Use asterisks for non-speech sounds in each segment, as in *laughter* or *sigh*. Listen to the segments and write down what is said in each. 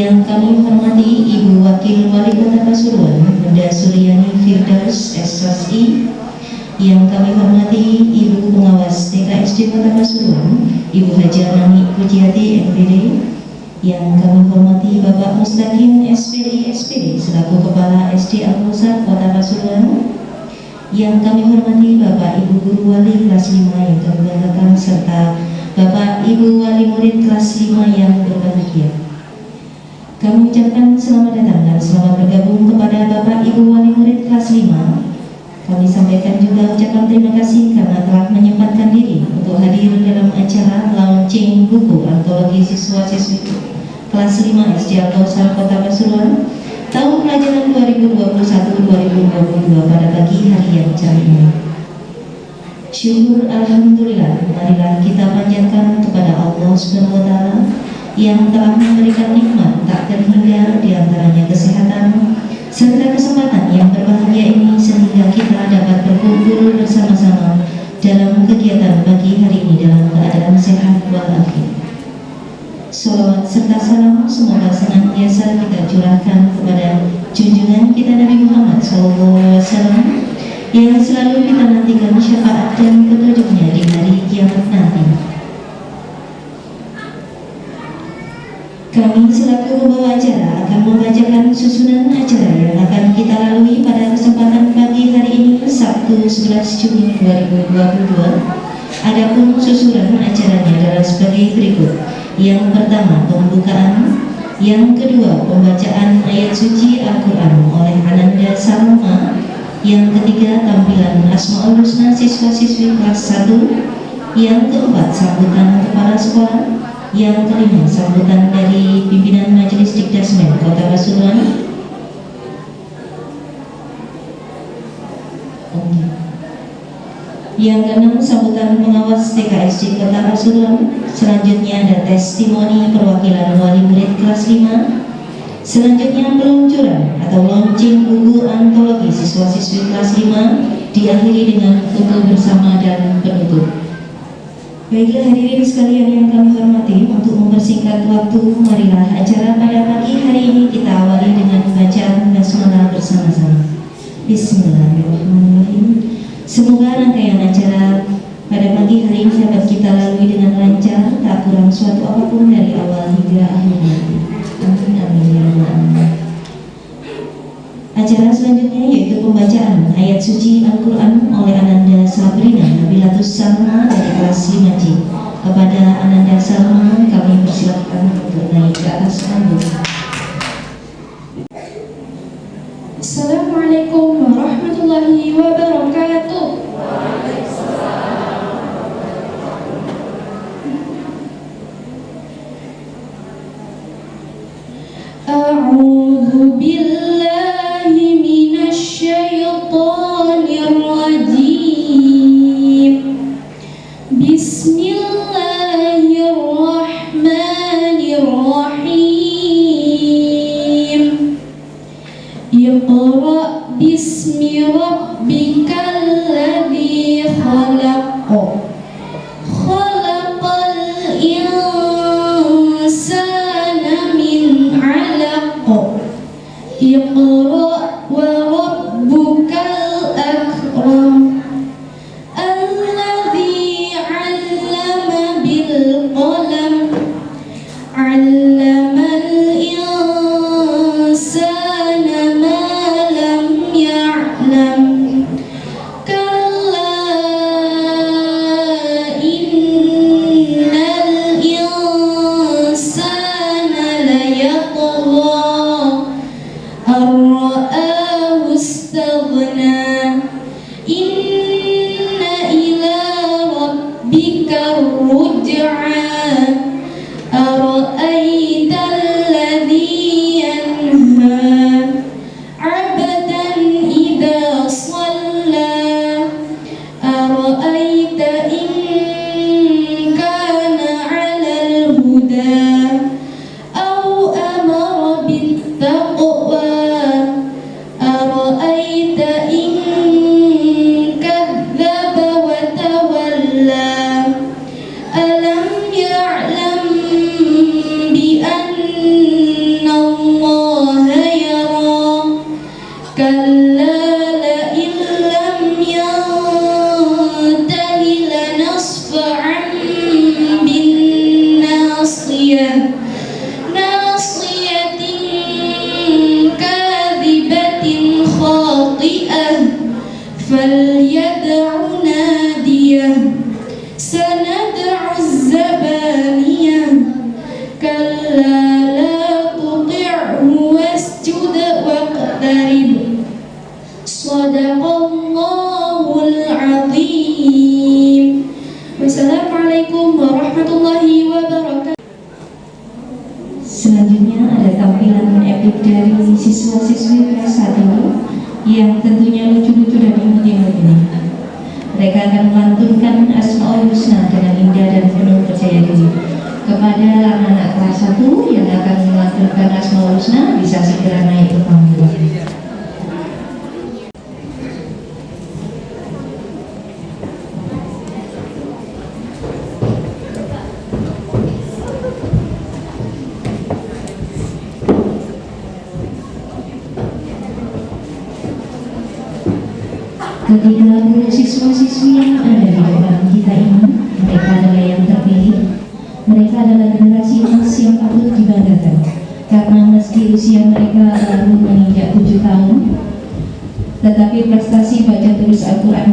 Yang kami hormati Ibu Wakil Wali Kota Pasuruan Bunda Suryani Firdaus SSI yang kami hormati Ibu Pengawas TKSD Kota Pasuruan Ibu Haja Nami Pujiati MPD yang kami hormati Bapak Mustaqim SPDI SPD selaku Kepala SD Al-Musar Kota Pasuruan yang kami hormati Bapak Ibu Guru Wali kelas 5 yang kami serta Bapak Ibu Wali Murid kelas 5 yang berbahagia. Kami ucapkan selamat datang dan selamat bergabung kepada Bapak Ibu Wali Murid kelas 5 Kami sampaikan juga ucapan terima kasih karena telah menyempatkan diri untuk hadir dalam acara launching buku antologi siswa-siswi kelas 5 SD Al-Kausar Kota Pasuruan tahun pelajaran 2021-2022 pada pagi hari yang cerah ini. Syukur Alhamdulillah, marilah kita panjatkan kepada Allah Subhanahu wa Ta'ala yang telah memberikan nikmat tak terhingga di antaranya kesehatan serta kesempatan yang berbahagia ini sehingga kita dapat berkumpul bersama-sama dalam kegiatan pagi hari ini dalam keadaan sehat walafiat. Salawat serta salam semoga senantiasa kita curahkan kepada junjungan kita Nabi Muhammad SAW yang selalu kita nantikan syafaat dan petunjuknya di hari kiamat nanti. Kami selaku pembawa acara akan membacakan susunan acara yang akan kita lalui pada kesempatan pagi hari ini Sabtu 11 Juni 2022. Adapun susunan acaranya adalah sebagai berikut. Yang pertama pembukaan, yang kedua pembacaan ayat suci Al-Quran oleh Ananda Salma, yang ketiga tampilan Asmaul Husna siswa-siswi kelas 1, yang keempat sambutan kepala sekolah, yang kelima, sambutan dari pimpinan Majelis Dikdasmen Kota Pasuruan. Yang keenam, sambutan pengawas TKSD Kota Pasuruan. Selanjutnya ada testimoni perwakilan wali murid kelas 5. Selanjutnya peluncuran atau launching buku antologi siswa-siswi kelas 5 diakhiri dengan foto bersama dan penutup. Baiklah hadirin sekalian yang kami hormati Untuk mempersingkat waktu Marilah acara pada pagi hari ini Kita awali dengan bacaan basmalah bersama-sama. Bismillahirrahmanirrahim. Semoga rangkaian acara pada pagi hari ini dapat kita lalui dengan lancar Tak kurang suatu apa pun dari awal hingga akhir Amin amin ya Allah Acara selanjutnya yaitu pembacaan ayat suci Al-Quran oleh Ananda Sabrina Nabilatus Salma dari kelas 5C. Kepada Ananda Salma kami persilakan untuk naik ke atas panggung. Assalamualaikum warahmatullahi wabarakatuh. A'udzu ketika guru siswa-siswi yang ada di dalam kita ini, mereka adalah yang terpilih. Mereka adalah generasi emas yang patut dibanggakan. Karena meski usia mereka baru menginjak tujuh tahun, tetapi prestasi baca tulis Al-Quran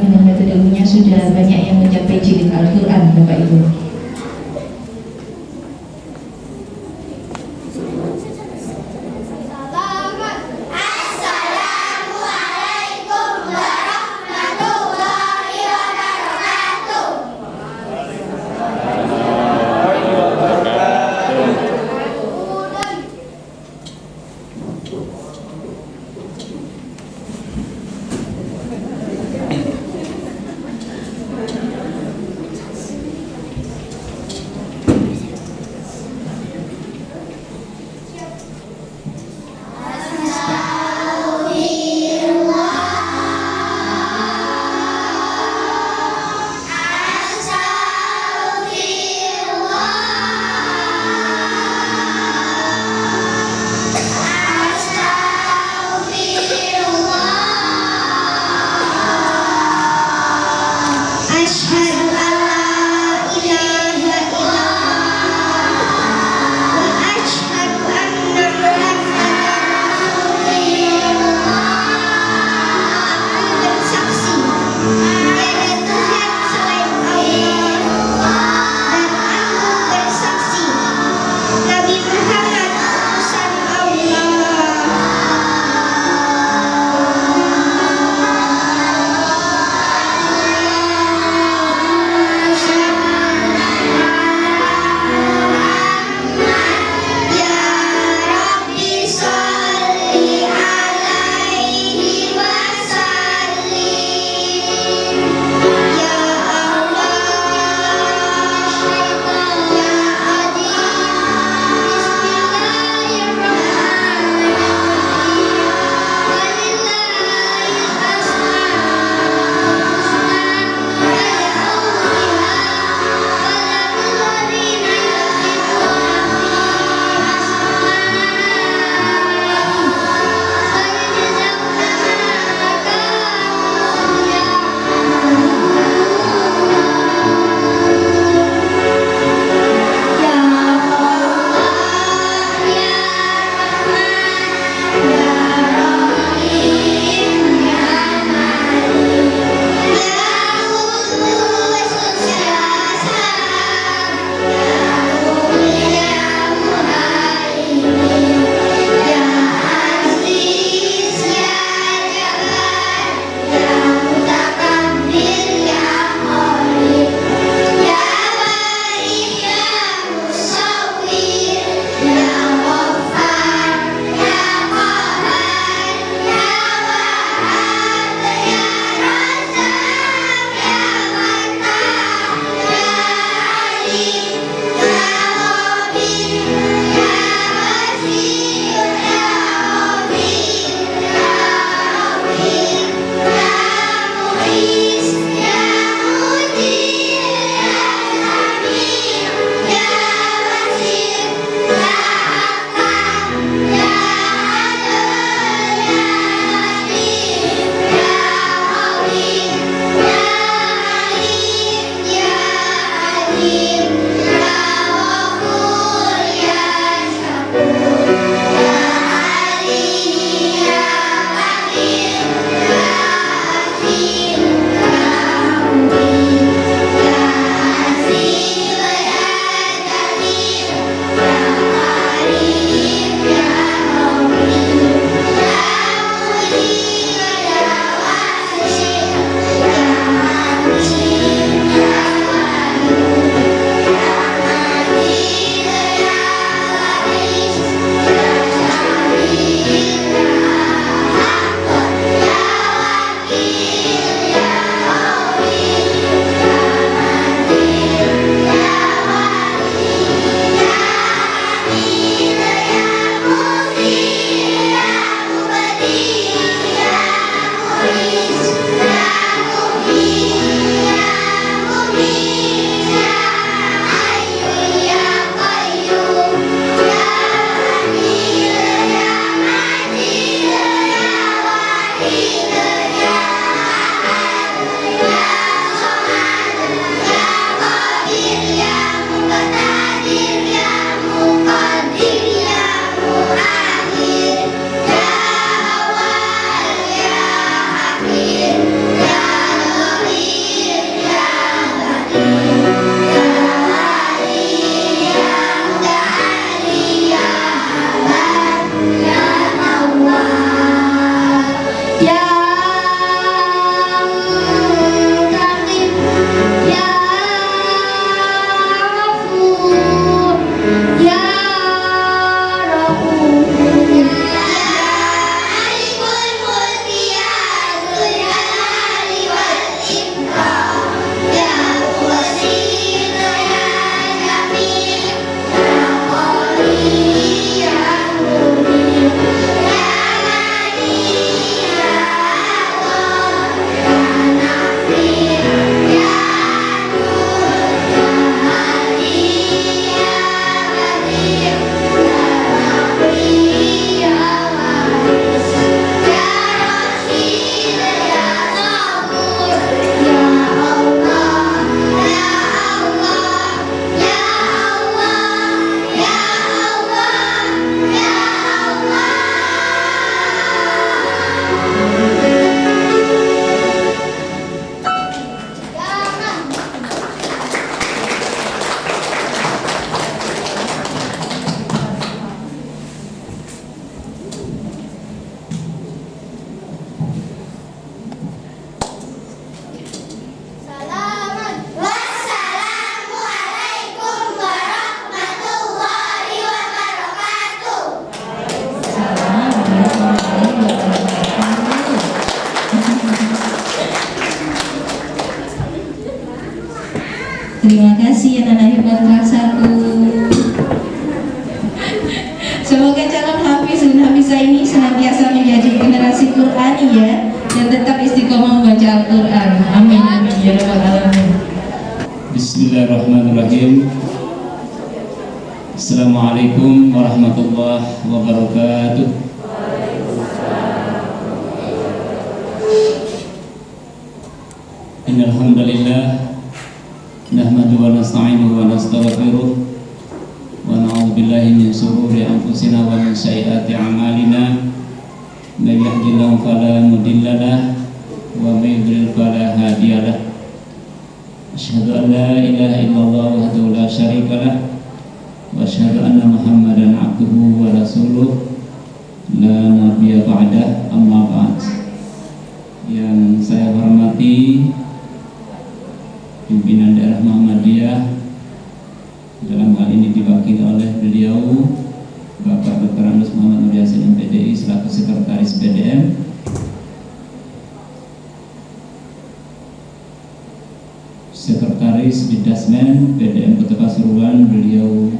Sekretaris Bidasmen PDM Kota Pasuruan beliau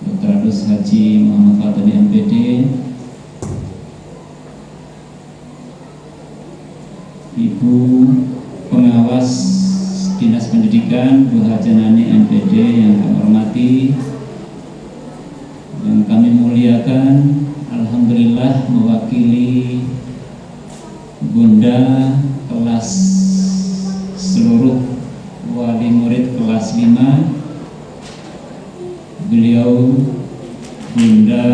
Dr. Adus Haji Muhammad Fatani MPD Ibu pengawas Dinas Pendidikan Bu Hajanani MPD yang kami hormati yang kami muliakan Alhamdulillah mewakili Bunda kelas seluruh wali murid kelas 5 beliau bunda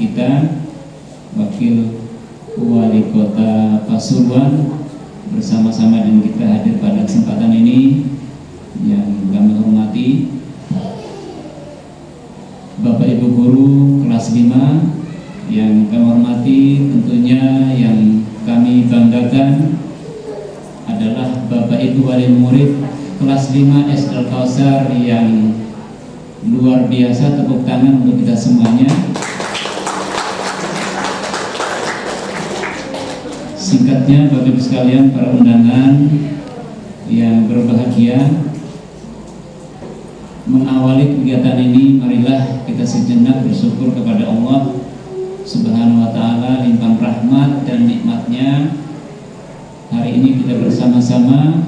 kita wakil wali kota Pasuruan bersama-sama dengan kita hadir pada kesempatan ini yang kami hormati Bapak Ibu Guru kelas 5 yang kami hormati tentunya yang kami banggakan adalah Bapak Ibu wali murid kelas 5 SD Kausar yang luar biasa tepuk tangan untuk kita semuanya. Singkatnya Ibu sekalian para undangan yang berbahagia mengawali kegiatan ini marilah kita sejenak bersyukur kepada Allah Subhanahu wa taala limpah rahmat dan nikmatnya. Hari ini kita bersama-sama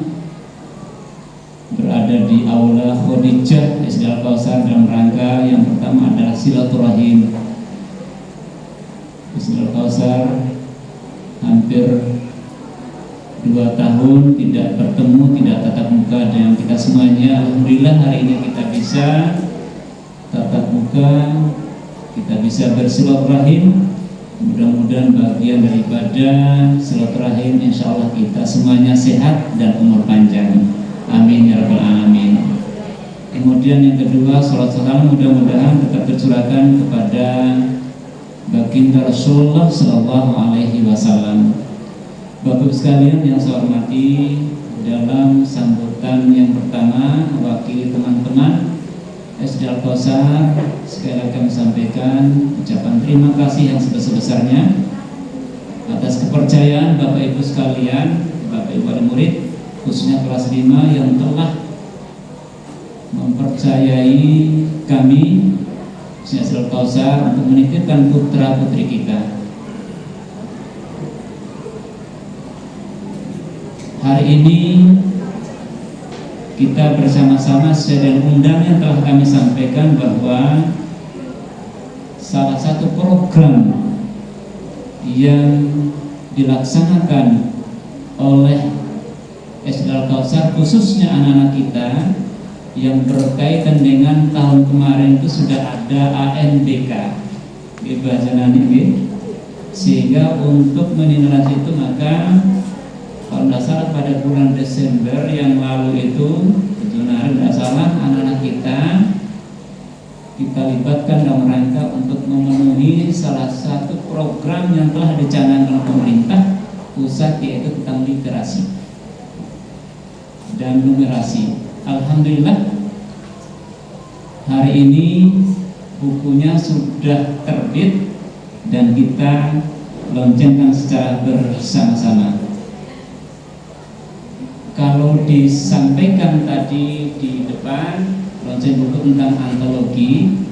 berada di aula Khadijah Kausar dalam rangka yang pertama adalah silaturahim. Al Kausar hampir dua tahun tidak bertemu, tidak tatap muka dengan kita semuanya. Alhamdulillah hari ini kita bisa tatap muka, kita bisa bersilaturahim. Mudah-mudahan bagian daripada silaturahim, insya Allah kita semuanya sehat dan umur panjang. Amin ya rabbal alamin. Kemudian yang kedua, salat salam mudah-mudahan tetap tercurahkan kepada baginda Rasulullah Sallallahu Alaihi Wasallam. Bapak sekalian yang saya hormati dalam sambutan yang pertama mewakili teman-teman SD Al Kausar sekali kami sampaikan ucapan terima kasih yang sebesar-besarnya atas kepercayaan Bapak Ibu sekalian, Bapak Ibu wali murid khususnya kelas 5 yang telah mempercayai kami Syahrul Kausar untuk menitipkan putra putri kita. Hari ini kita bersama-sama sesuai dengan undang yang telah kami sampaikan bahwa salah satu program yang dilaksanakan oleh SD Al Kausar khususnya anak-anak kita yang berkaitan dengan tahun kemarin itu sudah ada ANBK di bahasa nanti sehingga untuk menilai itu maka kalau tidak salah pada bulan Desember yang lalu itu benar tidak salah anak-anak kita kita libatkan dalam rangka untuk memenuhi salah satu program yang telah dicanangkan pemerintah pusat yaitu tentang literasi dan numerasi. Alhamdulillah hari ini bukunya sudah terbit dan kita loncengkan secara bersama-sama. Kalau disampaikan tadi di depan launching buku tentang antologi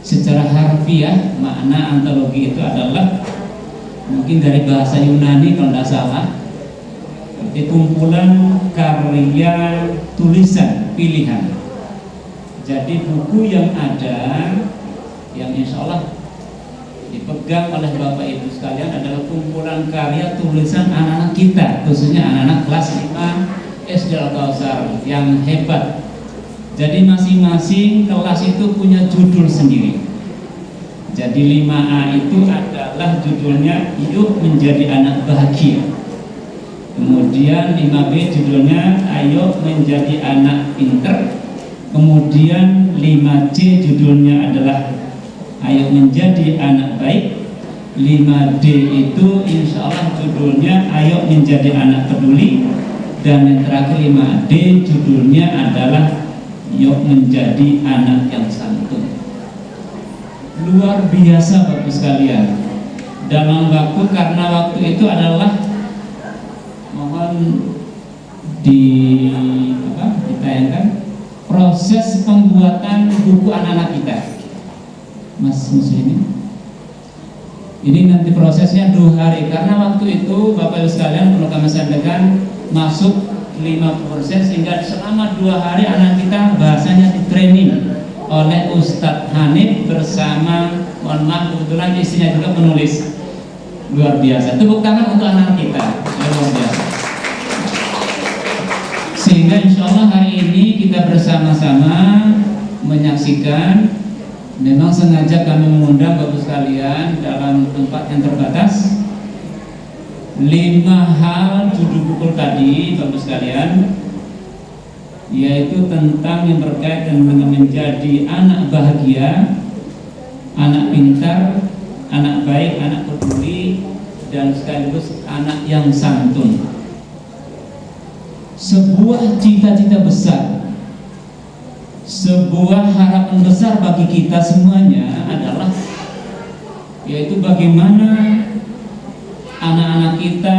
secara harfiah makna antologi itu adalah mungkin dari bahasa Yunani kalau tidak salah berarti kumpulan karya tulisan pilihan. Jadi buku yang ada yang insya Allah dipegang oleh Bapak Ibu sekalian adalah kumpulan karya tulisan anak-anak kita khususnya anak-anak kelas 5 SD Al-Kausar yang hebat. Jadi masing-masing kelas itu punya judul sendiri. Jadi 5A itu adalah judulnya Yuk Menjadi Anak Bahagia kemudian 5B judulnya Ayo Menjadi Anak Pinter. Kemudian 5C judulnya adalah ayo menjadi anak baik. 5D itu insya Allah judulnya ayo menjadi anak peduli. Dan yang terakhir 5D judulnya adalah yuk menjadi anak yang santun. Luar biasa Bapak sekalian. Dalam waktu karena waktu itu adalah di apa ditayangkan proses pembuatan buku anak-anak kita. Mas Muslimin? Ini nanti prosesnya dua hari karena waktu itu Bapak Ibu sekalian perlu kami sampaikan masuk 50% sehingga selama dua hari anak kita bahasanya di training oleh Ustadz Hanif bersama mohon maaf kebetulan istrinya juga menulis. Luar biasa. Tepuk tangan untuk anak kita sehingga insya Allah hari ini kita bersama-sama menyaksikan Memang sengaja kami mengundang Bapak sekalian dalam tempat yang terbatas. Lima hal judul buku tadi Bapak sekalian Yaitu tentang yang terkait dengan menjadi anak bahagia Anak pintar, anak baik, anak peduli Dan sekaligus anak yang santun Sebuah cita-cita besar. Sebuah harapan besar bagi kita semuanya adalah yaitu bagaimana anak-anak kita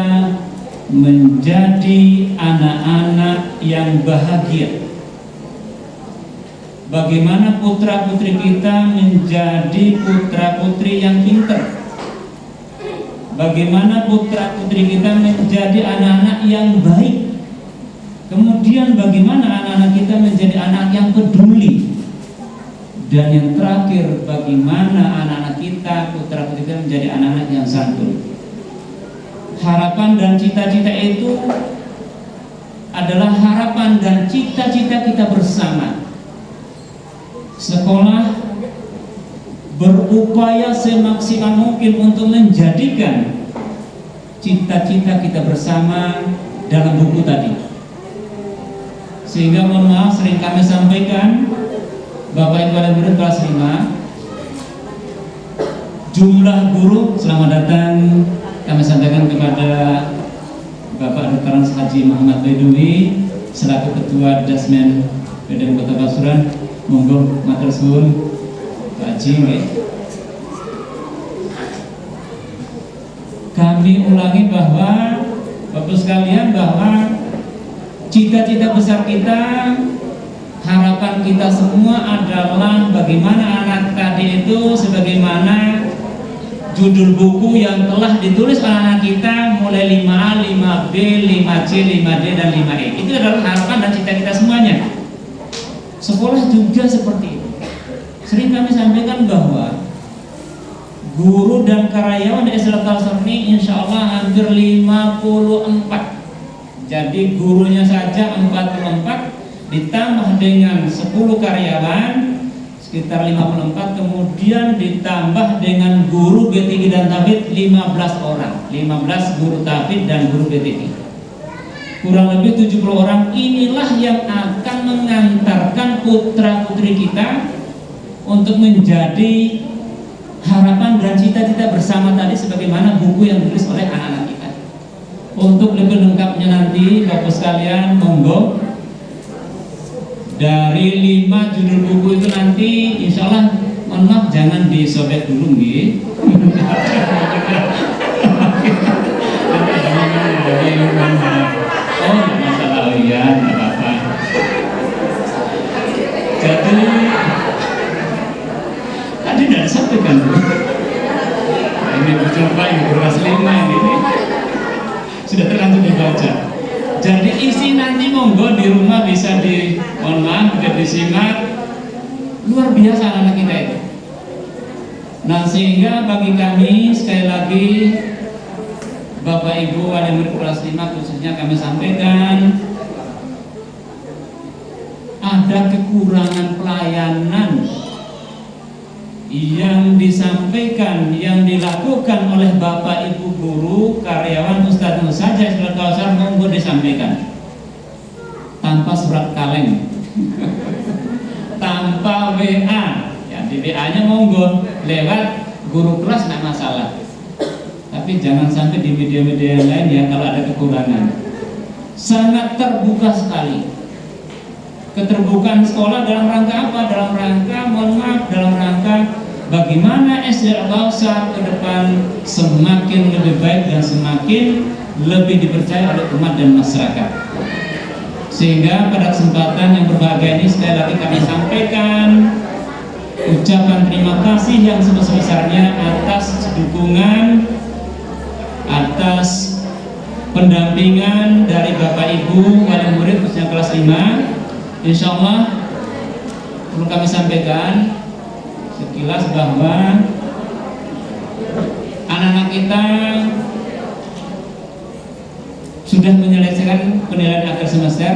menjadi anak-anak yang bahagia. Bagaimana putra-putri kita menjadi putra-putri yang pintar bagaimana putra-putri kita menjadi anak-anak yang baik Kemudian bagaimana anak-anak kita menjadi anak yang peduli? Dan yang terakhir bagaimana anak-anak kita, putra putri kita menjadi anak-anak yang santun? Harapan dan cita-cita itu adalah harapan dan cita-cita kita bersama. Sekolah berupaya semaksimal mungkin untuk menjadikan cita-cita kita bersama dalam buku tadi sehingga mohon maaf sering kami sampaikan Bapak Ibu dan Guru kelas 5 jumlah guru selamat datang. Kami sampaikan kepada Bapak Dr. Haji Muhammad Baidowi selaku Ketua Dasmen PDM Kota Pasuruan. Monggo matur suwun Pak Haji kami ulangi bahwa Bapak sekalian bahwa Cita-cita besar kita, harapan kita semua adalah bagaimana anak tadi itu sebagaimana judul buku yang telah ditulis oleh anak kita mulai 5A, 5B, 5C, 5D, dan 5E. Itu adalah harapan dan cita kita semuanya. Sekolah juga seperti itu. Sering kami sampaikan bahwa guru dan karyawan di SLK ini insya Allah hampir 54 jadi gurunya saja 44 ditambah dengan 10 karyawan sekitar 54 kemudian ditambah dengan guru B3 dan tabid 15 orang. 15 guru tabid dan guru B3 kurang lebih 70 orang. Inilah yang akan mengantarkan putra putri kita untuk menjadi harapan dan cita-cita bersama tadi sebagaimana buku yang ditulis oleh untuk lebih lengkapnya nanti Bapak sekalian monggo. Dari lima judul buku itu nanti insya Allah mohon jangan disobek dulu oh, iya, kan? ini berjumpa yang beras lima ini sudah terlanjur dibaca. Jadi isi nanti monggo di rumah bisa di maaf bisa disimak. Luar biasa anak kita itu nah sehingga bagi kami sekali lagi Bapak Ibu wali murid kelas 5 khususnya kami sampaikan ada kekurangan pelayanan yang disampaikan, yang dilakukan oleh Bapak Ibu guru, karyawan Ustadz saja surat kawasan monggo disampaikan. Tanpa surat kaleng. *laughs* Tanpa WA ya di WA nya monggo. Lewat guru kelas tidak masalah. Tapi jangan sampai di media-media lain ya kalau ada kekurangan. Sangat terbuka sekali. Keterbukaan sekolah dalam rangka apa? dalam rangka mohon maaf dalam rangka bagaimana SD Al-Bawsa ke depan semakin lebih baik dan semakin lebih dipercaya oleh umat dan masyarakat? Sehingga pada kesempatan yang berbahagia ini sekali lagi kami sampaikan ucapan terima kasih yang sebesar-besarnya atas dukungan atas pendampingan dari Bapak Ibu wali murid khususnya kelas 5 Insya Allah perlu kami sampaikan sekilas bahwa anak-anak kita sudah menyelesaikan penilaian akhir semester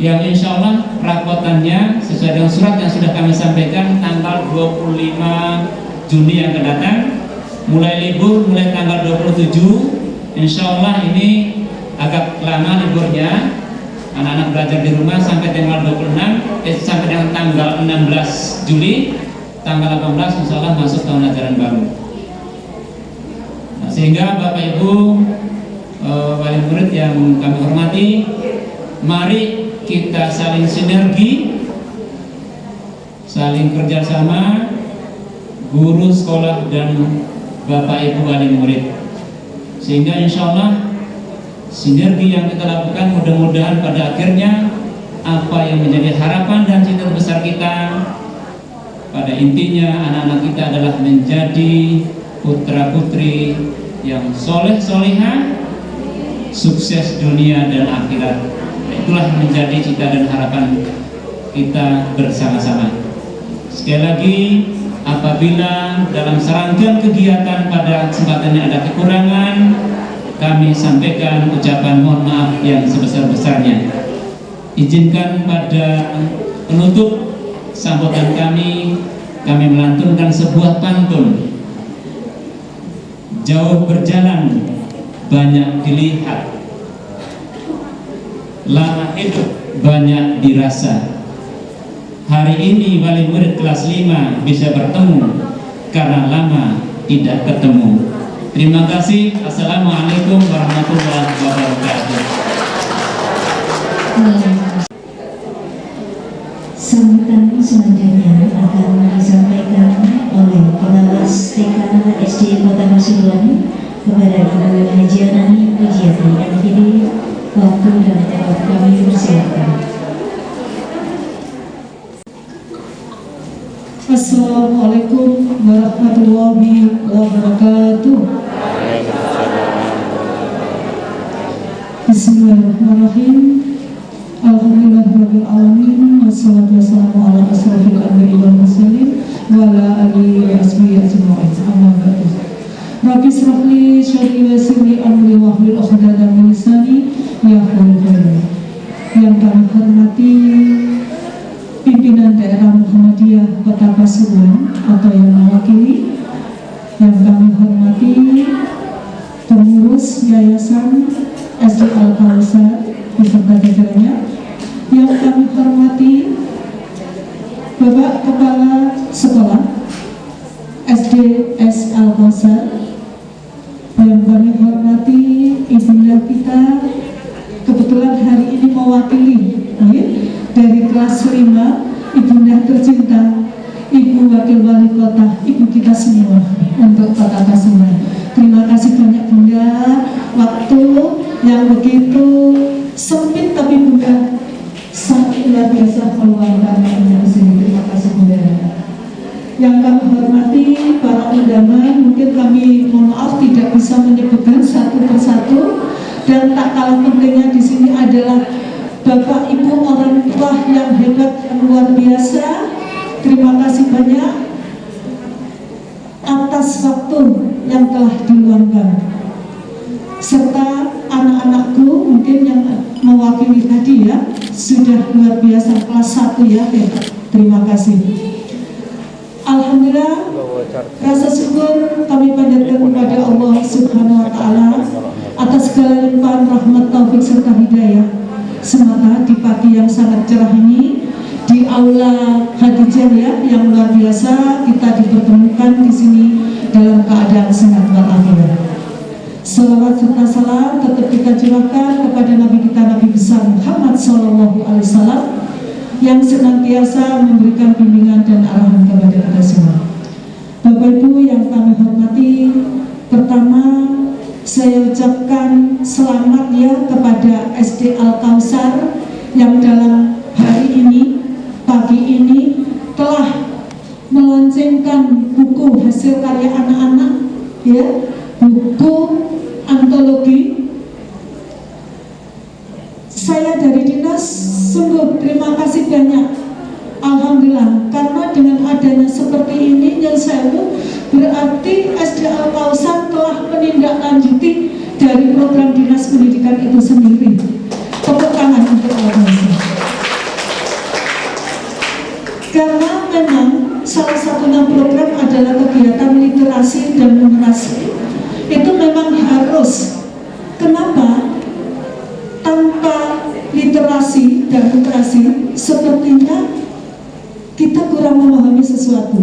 yang insya Allah rapotannya sesuai dengan surat yang sudah kami sampaikan tanggal 25 Juni yang akan datang. Mulai libur mulai tanggal 27 insya Allah ini agak lama liburnya. Anak-anak belajar di rumah sampai tanggal 26 eh, sampai dengan tanggal 16 Juli tanggal 18 insya Allah masuk tahun ajaran baru. Nah, sehingga Bapak Ibu uh, wali murid yang kami hormati mari kita saling sinergi saling kerjasama guru sekolah dan Bapak Ibu wali murid. Sehingga insya Allah sinergi yang kita lakukan mudah-mudahan pada akhirnya apa yang menjadi harapan dan cita besar kita pada intinya anak-anak kita adalah menjadi putra putri yang soleh soleha sukses dunia dan akhirat itulah menjadi cita dan harapan kita bersama-sama sekali lagi apabila dalam serangkaian kegiatan pada kesempatan ini ada kekurangan kami sampaikan ucapan mohon maaf yang sebesar-besarnya. Izinkan pada penutup sambutan kami, kami melantunkan sebuah pantun. Jauh berjalan, banyak dilihat. Lama hidup, banyak dirasa. Hari ini wali murid kelas 5 bisa bertemu karena lama tidak ketemu. Terima kasih. Assalamualaikum warahmatullahi wabarakatuh. Sambutan selanjutnya akan disampaikan oleh pengawas TK SD Kota Pasuruan kepada Ibu Hajianani Pujiati MTD waktu dan tempat kami persilakan. Assalamualaikum warahmatullahi wabarakatuh. Bismillahirrahmanirrahim. Alhamdulillahirabbil mursalin wa ala alihi wa. Amma ba'du. Rabbi israh li sadri wa yassir li amri wa hlul 'uqdatam min lisani yafqahu qawli. Yang kami hormati pimpinan daerah Muhammadiyah Kota Pasuruan atau begitu sempit tapi Bunda sangat luar biasa meluangkan di sini. Terima kasih Bunda. yang kami hormati para undangan, mungkin kami mohon maaf tidak bisa menyebutkan satu persatu dan tak kalah pentingnya di sini adalah Bapak Ibu orang tua yang hebat yang luar biasa. Terima kasih banyak atas waktu yang telah diluangkan serta anak-anakku mungkin yang mewakili tadi ya sudah luar biasa kelas 1 ya terima kasih. Alhamdulillah rasa syukur kami panjatkan kepada Allah Subhanahu wa taala atas segala limpahan rahmat taufik serta hidayah. Semata di pagi yang sangat cerah ini di aula Hadijah ya yang luar biasa kita dipertemukan di sini dalam keadaan sehat walafiat. Salawat serta salam tetap kita curahkan kepada Nabi kita Nabi besar Muhammad Sallallahu Alaihi Wasallam yang senantiasa memberikan bimbingan dan arahan kepada kita semua. Bapak Ibu yang kami hormati, pertama saya ucapkan selamat ya kepada SD Al Kausar yang dalam hari ini, pagi ini telah meloncengkan buku hasil karya anak-anak ya buku antologi. Saya dari dinas sungguh terima kasih banyak. Alhamdulillah karena dengan adanya seperti ini yang saya berarti SD Al Kausar telah menindaklanjuti dari program dinas pendidikan itu sendiri. Tepuk tangan untuk Al karena memang salah satunya program adalah kegiatan literasi dan numerasi itu memang harus kenapa tanpa literasi dan literasi sepertinya kita kurang memahami sesuatu.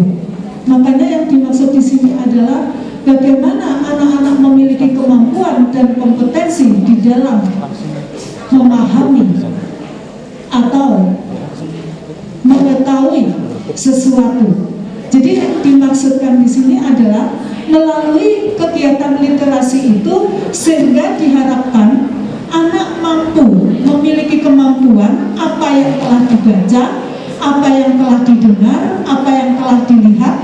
Makanya yang dimaksud di sini adalah bagaimana anak-anak memiliki kemampuan dan kompetensi di dalam memahami atau mengetahui sesuatu. Jadi yang dimaksudkan di sini adalah melalui kegiatan literasi itu sehingga diharapkan anak mampu memiliki kemampuan apa yang telah dibaca apa yang telah didengar, apa yang telah dilihat.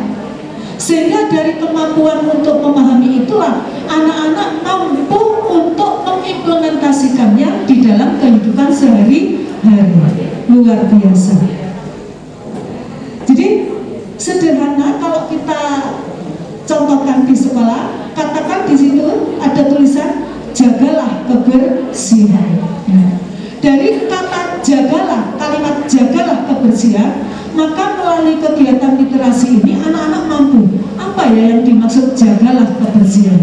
Sehingga dari kemampuan untuk memahami itulah anak-anak mampu untuk mengimplementasikannya di dalam kehidupan sehari-hari. Luar biasa. Jadi sederhana kalau kita contohkan di sekolah katakan di situ ada tulisan jagalah kebersihan nah, dari kata jagalah, kalimat jagalah kebersihan, maka melalui kegiatan literasi ini anak-anak mampu. Apa ya yang dimaksud jagalah kebersihan?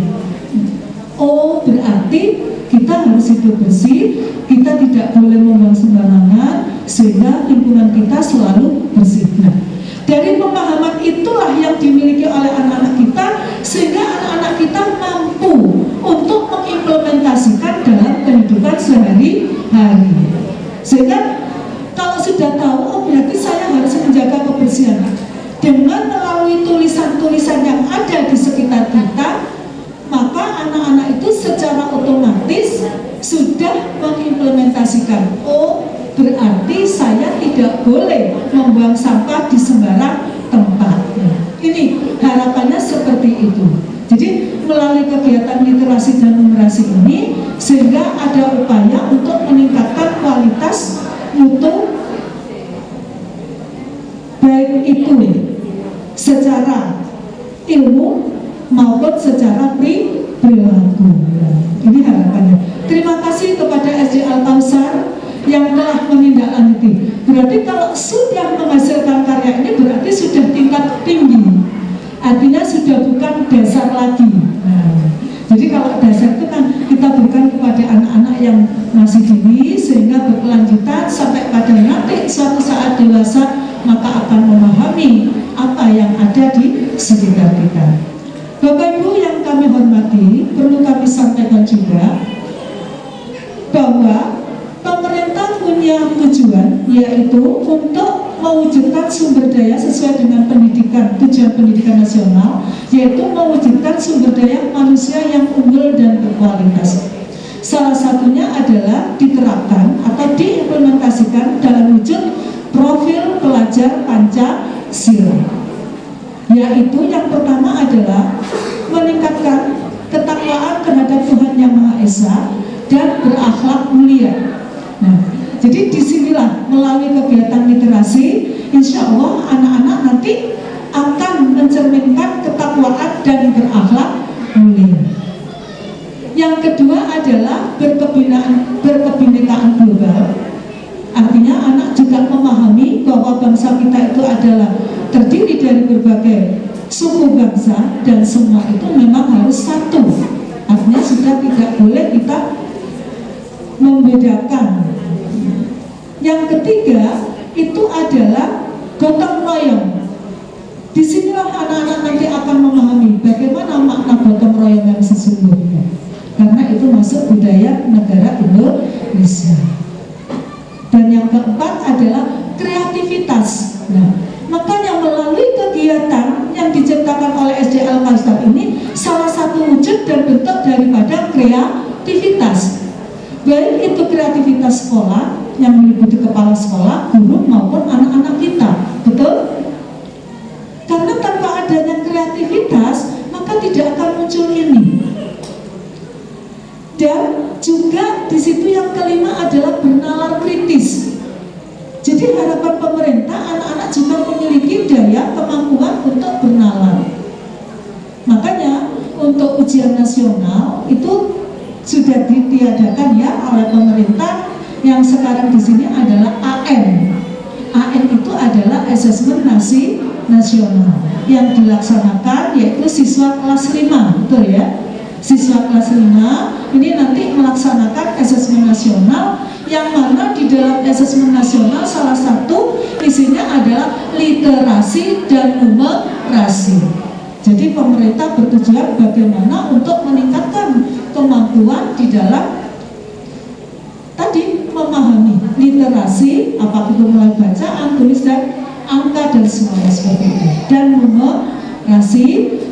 Literasi, insya Allah anak-anak nanti akan mencerminkan ketakwaan dan berakhlak mulia. Yang kedua adalah berkebinekaan, berkebinekaan global. Artinya anak juga memahami bahwa bangsa kita itu adalah terdiri dari berbagai suku bangsa dan semua itu memang harus satu. Artinya sudah tidak boleh kita membedakan. Yang ketiga itu adalah gotong royong. Di sinilah anak-anak nanti akan memahami bagaimana makna gotong royong yang sesungguhnya. Karena itu masuk budaya negara Indonesia. Dan yang keempat adalah kreativitas. Nah, makanya melalui kegiatan yang diciptakan oleh SDL Kalstar ini salah satu wujud dan bentuk daripada kreativitas. Baik itu kreativitas sekolah yang meliputi kepala sekolah, guru maupun anak-anak kita. Betul? Karena tanpa adanya kreativitas, maka tidak akan muncul ini. Dan juga di situ yang kelima adalah bernalar kritis. Jadi harapan pemerintah anak-anak juga memiliki daya kemampuan untuk bernalar. Makanya untuk ujian nasional itu sudah ditiadakan ya oleh pemerintah yang sekarang di sini adalah AN. AN itu adalah asesmen nasi nasional yang dilaksanakan yaitu siswa kelas 5, betul ya? Siswa kelas 5 ini nanti melaksanakan asesmen nasional yang mana di dalam asesmen nasional salah satu isinya adalah literasi dan numerasi. Jadi pemerintah bertujuan bagaimana untuk meningkatkan kemampuan di dalam tadi memahami literasi, apakah itu mulai bacaan, tulis dan angka dan semuanya seperti itu. Dan numerasi,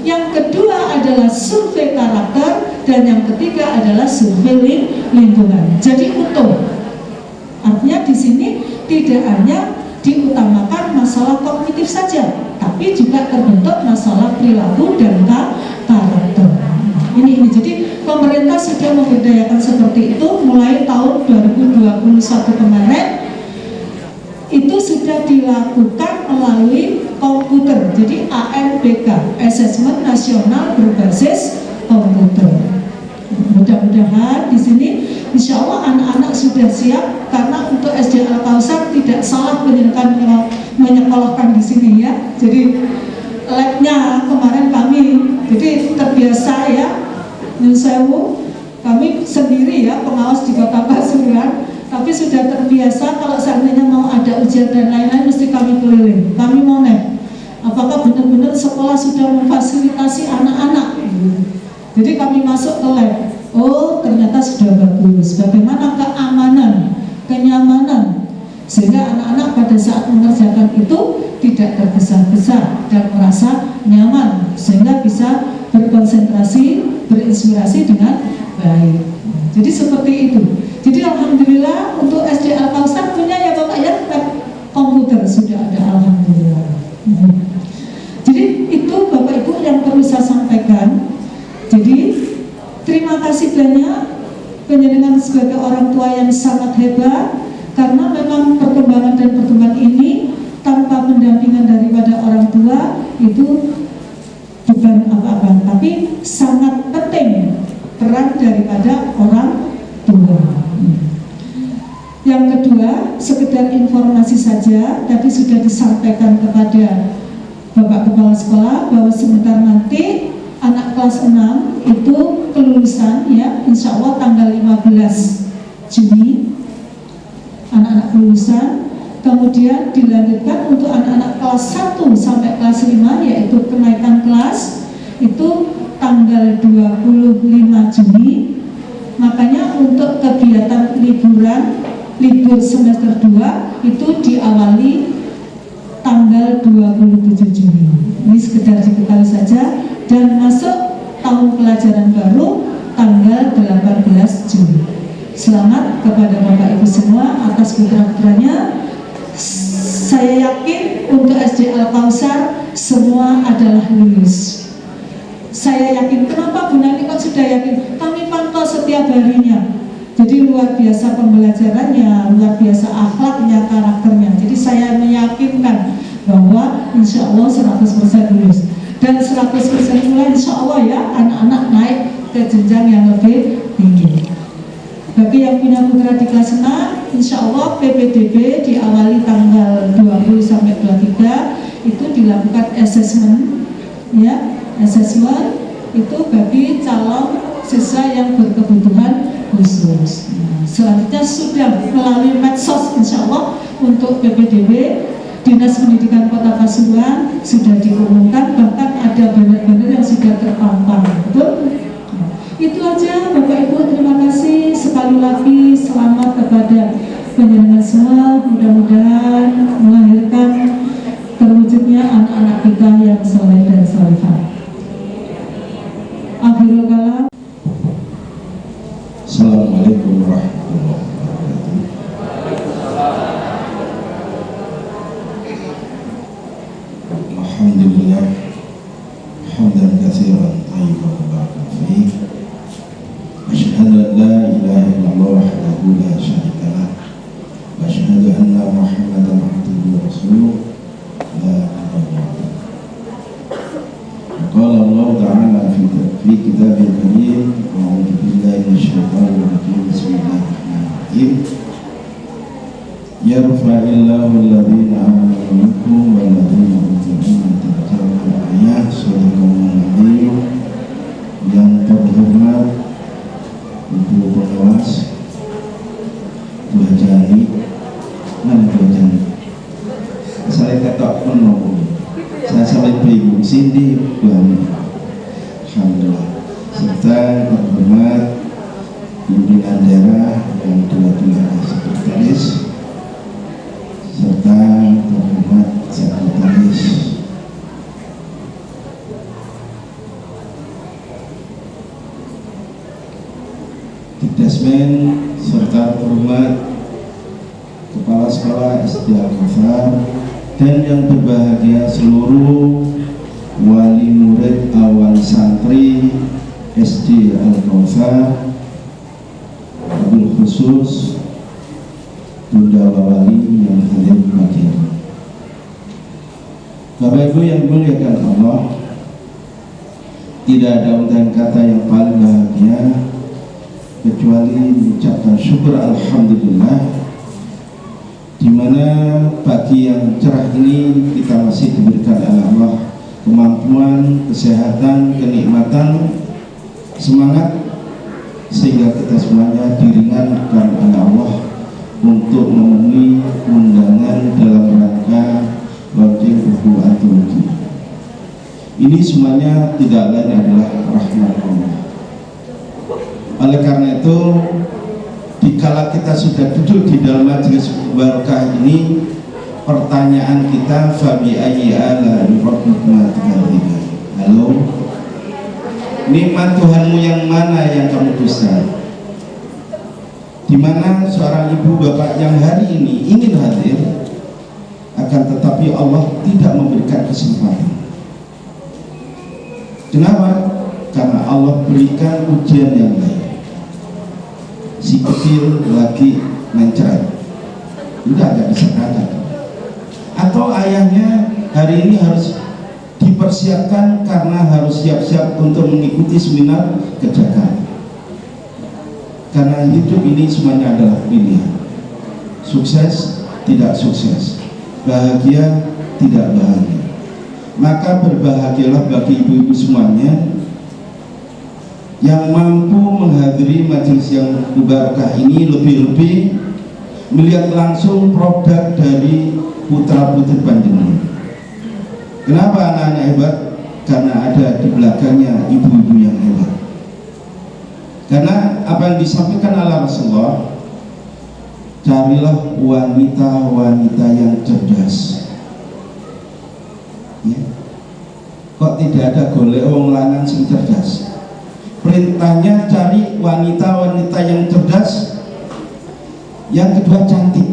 yang kedua adalah survei karakter dan yang ketiga adalah survei lingkungan. Jadi utuh. Artinya di sini tidak hanya diutamakan masalah kognitif saja, tapi juga terbentuk masalah perilaku dan karakter. Ini ini. Jadi pemerintah sudah memberdayakan seperti itu mulai tahun 2021 kemarin. Itu sudah dilakukan melalui komputer. Jadi ANBK Assessment Nasional Berbasis Komputer mudah-mudahan di sini insya Allah anak-anak sudah siap karena untuk SD Al Kausar tidak salah menyekolahkan menyekolahkan di sini ya. Jadi labnya kemarin kami jadi terbiasa ya Nyusewu kami sendiri ya pengawas di kota Pasuruan. Tapi sudah terbiasa kalau seandainya mau ada ujian dan lain-lain mesti kami keliling. Kami mau nek apakah benar-benar sekolah sudah memfasilitasi anak-anak jadi kami masuk ke lab oh ternyata sudah bagus bagaimana keamanan kenyamanan sehingga anak-anak pada saat mengerjakan itu tidak tergesa-gesa dan merasa nyaman sehingga bisa berkonsentrasi berinspirasi dengan baik. Jadi seperti itu. Jadi alhamdulillah untuk SD Al Kausar punya ya Bapak ya komputer sudah ada alhamdulillah. Jadi itu Bapak Ibu yang perlu saya sampaikan. Jadi terima kasih banyak penjenengan sebagai orang tua yang sangat hebat karena memang perkembangan dan perkembangan ini tanpa pendampingan daripada orang tua itu bukan apa-apa, tapi sangat penting peran daripada orang tua. Yang kedua, sekedar informasi saja, tadi sudah disampaikan kepada Bapak Kepala Sekolah bahwa sebentar nanti anak kelas 6 itu kelulusan ya, insya Allah tanggal 15 Juni. Anak-anak kelulusan. Kemudian dilanjutkan untuk anak-anak kelas 1 sampai kelas 5 yaitu kenaikan kelas itu tanggal 25 Juni. Makanya untuk kegiatan liburan libur semester 2 itu diawali tanggal 27 Juni ini sekedar diketahui saja dan masuk tahun pelajaran baru tanggal 18 Juni selamat kepada Bapak Ibu semua atas putra-putranya saya yakin untuk SD SD Al Kausar semua adalah lulus. Saya yakin, kenapa Bu Nani kok sudah yakin? Kami pantau setiap harinya. Jadi luar biasa pembelajarannya, luar biasa akhlaknya, karakternya. Jadi saya meyakinkan bahwa insya Allah 100% lulus. Dan 100% pula insya Allah ya anak-anak naik ke jenjang yang lebih tinggi. Bagi yang punya putra di kelas 6, insya Allah PPDB diawali tanggal 20 sampai 23 itu dilakukan assessment, ya, assessment itu bagi calon siswa yang berkebutuhan khusus. Nah, selanjutnya sudah melalui medsos insya Allah untuk PPDB Dinas Pendidikan Kota Pasuruan sudah diumumkan bahkan ada banner-banner yang sudah terpampang betul? Nah, itu aja Bapak Ibu terima kasih. Sekali lagi selamat kepada penjenengan semua. Mudah-mudahan melahirkan terwujudnya anak-anak kita yang soleh dan solehah. Akhirul kalam Assalamualaikum warahmatullahi wabarakatuh. يرفع الله الذين آمنوا. SD Al Kausar wabil khusus Bunda Wali yang hadir pagi ini. Bapak Ibu yang dimuliakan Allah tidak ada ungkapan kata yang paling bahagia kecuali mengucapkan syukur Alhamdulillah di mana pagi yang cerah ini kita masih diberikan oleh Allah kemampuan, kesehatan, kenikmatan, semangat sehingga kita semuanya diringankan oleh Allah untuk memenuhi undangan dalam rangka launching buku antologi. Ini semuanya tidak lain adalah rahmat Allah. Oleh karena itu dikala kita sudah duduk di dalam majelis barokah ini pertanyaan kita fabi ayyi ala halo nikmat Tuhanmu yang mana yang kamu dusta? Di mana seorang ibu bapak yang hari ini ingin hadir akan tetapi Allah tidak memberikan kesempatan. Kenapa? karena Allah berikan ujian yang lain si kecil lagi mencret udah gak bisa berangkat. Atau ayahnya hari ini harus dipersiapkan karena harus siap-siap untuk mengikuti seminar ke Jakarta karena hidup ini semuanya adalah pilihan. Sukses tidak sukses. Bahagia tidak bahagia. Maka berbahagialah bagi ibu-ibu semuanya yang mampu menghadiri majelis yang mubarakah ini lebih-lebih melihat langsung produk dari putra putri panjenengan. Kenapa anak-anak hebat? Karena ada di belakangnya ibu-ibu yang hebat. Karena apa yang disampaikan oleh Rasulullah, carilah wanita-wanita yang cerdas. Ya. Kok tidak ada golek wong lanang sing cerdas? perintahnya cari wanita-wanita yang cerdas yang kedua cantik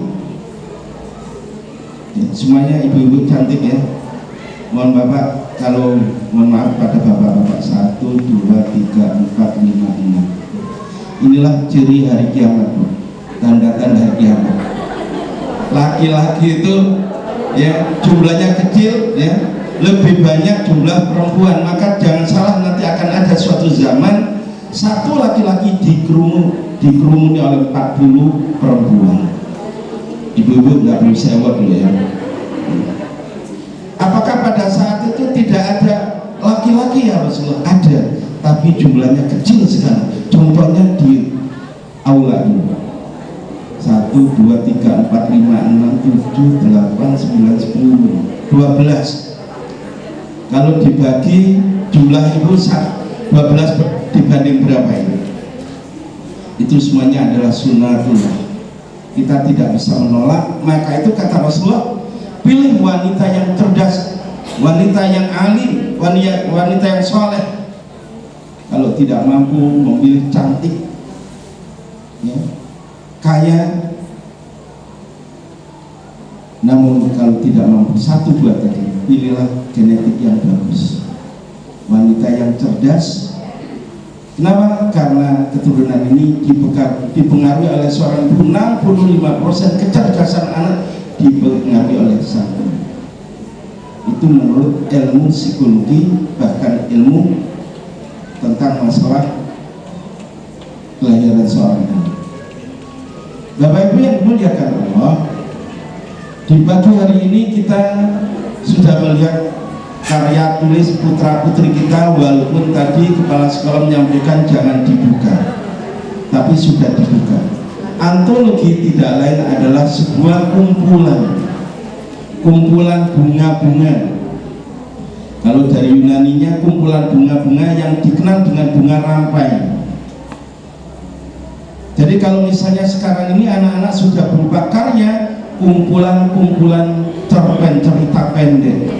semuanya ibu-ibu cantik ya mohon bapak kalau mohon maaf pada bapak-bapak. Satu dua tiga empat lima enam inilah ciri hari kiamat tanda-tanda hari kiamat. Laki-laki itu ya jumlahnya kecil ya. Lebih banyak jumlah perempuan. Maka jangan salah nanti akan ada suatu zaman satu laki-laki dikerumun dikerumuni oleh 40 perempuan. Ibu-ibu nggak perlu sewa dulu ya itu tidak ada laki-laki ya Rasulullah ada tapi jumlahnya kecil sekali contohnya di aula ini satu, dua, tiga, empat, lima, enam, tujuh, delapan, sembilan, sepuluh, dua belas. Kalau dibagi jumlah itu dua belas dibanding berapa ini? Itu semuanya adalah sunnatullah. Kita tidak bisa menolak. Maka itu kata Rasulullah, pilih wanita yang cerdas, wanita yang alim, wanita, wanita yang soleh. Kalau tidak mampu memilih cantik, ya, kaya namun kalau tidak mampu satu dua tadi pilihlah genetik yang bagus wanita yang cerdas kenapa? karena keturunan ini dipengaruhi oleh seorang ibu 65% kecerdasan anak dipengaruhi oleh ibu itu menurut ilmu psikologi bahkan ilmu tentang masalah kelahiran seorang anak. Bapak Ibu yang dimuliakan Allah di pagi hari ini kita sudah melihat karya tulis putra putri kita walaupun tadi kepala sekolah menyampaikan jangan dibuka tapi sudah dibuka. Antologi tidak lain adalah sebuah kumpulan kumpulan bunga-bunga kalau dari Yunaninya kumpulan bunga-bunga yang dikenal dengan bunga rampai jadi kalau misalnya sekarang ini anak-anak sudah berupa karya kumpulan-kumpulan cerpen cerita pendek,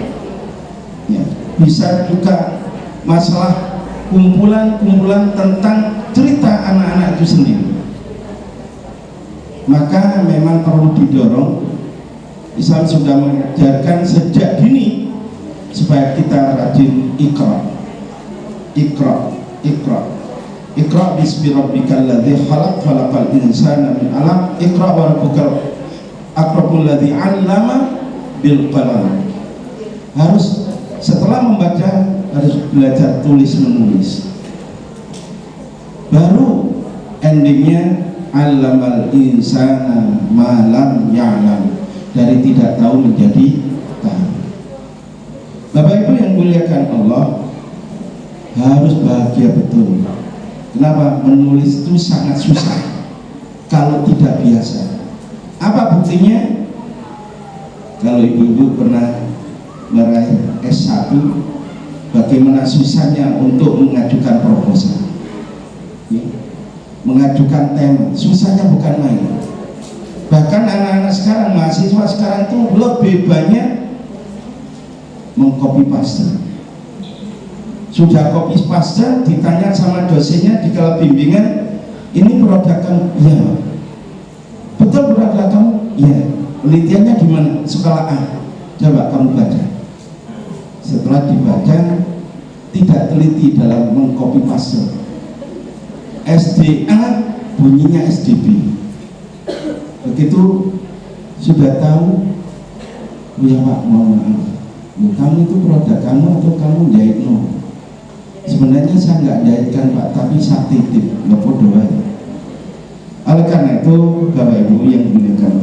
ya, bisa juga masalah kumpulan-kumpulan tentang cerita anak-anak itu sendiri. Maka memang perlu didorong. Islam sudah mengajarkan sejak dini supaya kita rajin ikra, ikra, ikra Iqra bismi rabbikal ladzi khalaq khalaqal insana min 'alaq Iqra wa rabbukal akramul ladzi 'allama bil qalam. Harus setelah membaca harus belajar tulis menulis. Baru endingnya 'allamal insana ma lam ya'lam. Dari tidak tahu menjadi tahu. Bapak Ibu yang muliakan Allah harus bahagia betul Kenapa? Menulis itu sangat susah kalau tidak biasa. Apa buktinya? Kalau ibu-ibu pernah meraih S1, bagaimana susahnya untuk mengajukan proposal? Ya. Mengajukan tema, susahnya bukan main. Bahkan anak-anak sekarang, mahasiswa sekarang itu lebih banyak mengcopy paste sudah kopi paste ditanya sama dosennya di kala bimbingan ini produk kamu? Iya. Betul produk kamu? Iya. Penelitiannya di mana? Sekolah A. Coba kamu baca. Setelah dibaca tidak teliti dalam mengcopy paste SDA bunyinya SDB begitu sudah tahu ya pak mohon maaf kamu itu produk kamu atau kamu jahit no sebenarnya saya nggak jahitkan pak tapi saya titip. Nopo doa oleh karena itu bapak ibu yang dimuliakan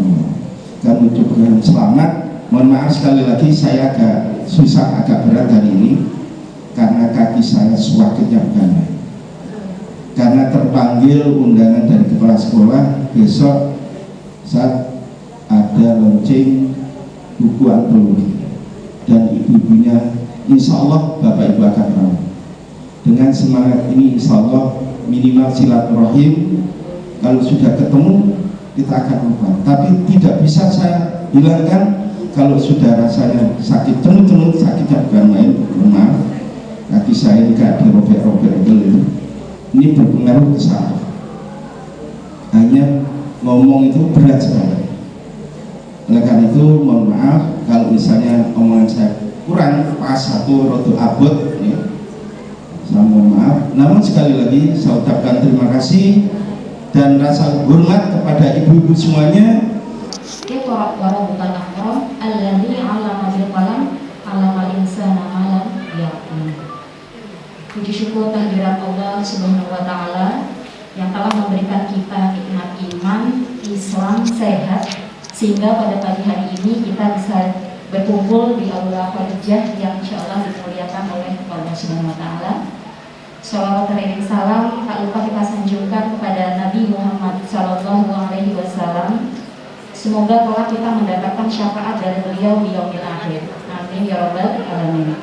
kami ucapkan selamat. Mohon maaf sekali lagi saya agak susah agak berat hari ini karena kaki saya suah kenyapkan karena terpanggil undangan dari kepala sekolah besok saat ada launching buku antologi. Dan ibu-ibunya insya Allah bapak ibu akan tahu. Dengan semangat ini insya Allah minimal silaturahim. Kalau sudah ketemu kita akan lupa. Tapi tidak bisa saya hilangkan kalau sudah rasanya sakit tenut-tenut sakitnya bukan main maaf kaki saya ini kayak dirobek-robek itu ini berpengaruh ke saya. Hanya ngomong itu berat sekali oleh karena itu mohon maaf kalau misalnya omongan saya kurang pas satu rodo abot ya. saya mohon maaf namun sekali lagi saya ucapkan terima kasih dan rasa hormat kepada ibu-ibu semuanya ya'lam. Puji syukur kehadirat Allah Subhanahu wa taala yang telah memberikan kita iman, Islam sehat sehingga pada pagi hari ini kita bisa berkumpul di aula Khadijah yang insya Allah dimuliakan oleh Allah Subhanahu wa taala. Salawat dan salam tak lupa kita sanjungkan kepada Nabi Muhammad Sallallahu Alaihi Wasallam Semoga kelak kita mendapatkan syafaat dari beliau di yaumil akhir. Amin ya rabbal alamin.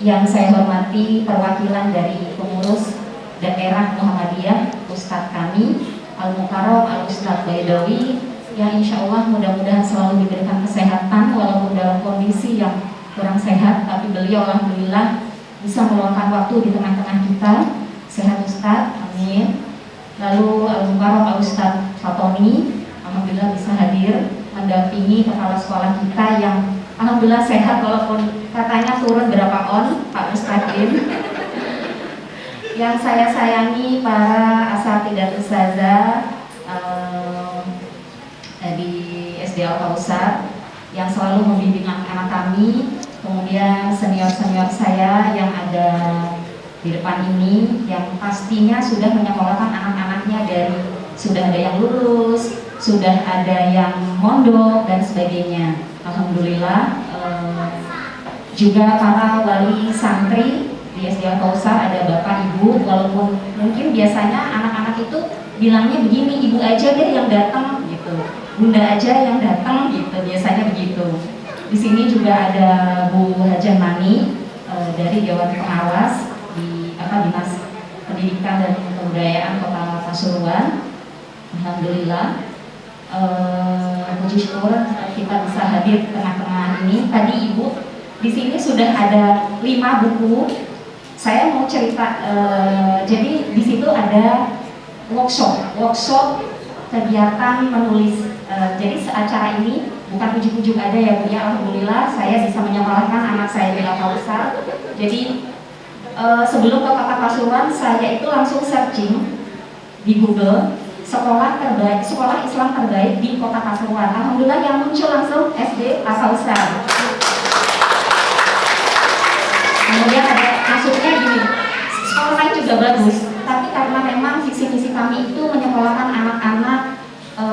Yang saya hormati perwakilan dari pengurus daerah Muhammadiyah, Ustadz kami Al Mukarram Al Ustadz Baidawi yang insya Allah mudah-mudahan selalu diberikan kesehatan walaupun dalam kondisi yang kurang sehat tapi beliau alhamdulillah bisa meluangkan waktu di tengah-tengah kita. Sehat Ustadz, amin. Lalu Al Mukarram Al Ustadz Fatoni Alhamdulillah bisa hadir mendampingi kepala sekolah kita yang Alhamdulillah sehat walaupun katanya turun berapa on Pak Mustaqim yang saya sayangi para asatidat ustazah um, di SD Al Kausar yang selalu membimbing anak-anak kami kemudian senior-senior saya yang ada di depan ini yang pastinya sudah menyekolahkan anak-anaknya dari sudah ada yang lulus, sudah ada yang mondok dan sebagainya. Alhamdulillah eh, juga para wali santri di SD Kausar ada bapak ibu walaupun mungkin biasanya anak-anak itu bilangnya begini ibu aja deh yang datang gitu bunda aja yang datang gitu biasanya begitu di sini juga ada Bu Hajan Mani e, dari Dewan Pengawas di apa dinas pendidikan dan kebudayaan Kota Pasuruan Alhamdulillah uh, puji syukur kita bisa hadir tengah-tengah ini. Tadi Ibu di sini sudah ada lima buku. Saya mau cerita, uh, jadi di situ ada workshop, workshop kegiatan menulis. Uh, jadi acara ini bukan ujuk-ujuk ada ya Bu ya. Alhamdulillah saya bisa menyekolahkan anak saya di Kausar. Jadi uh, sebelum ke Kota Pasuruan saya itu langsung searching di Google sekolah terbaik, sekolah Islam terbaik di kota Pasuruan. Alhamdulillah yang muncul langsung SD Asausa. Kemudian juga bagus, tapi karena memang visi misi kami itu menyekolahkan anak-anak e,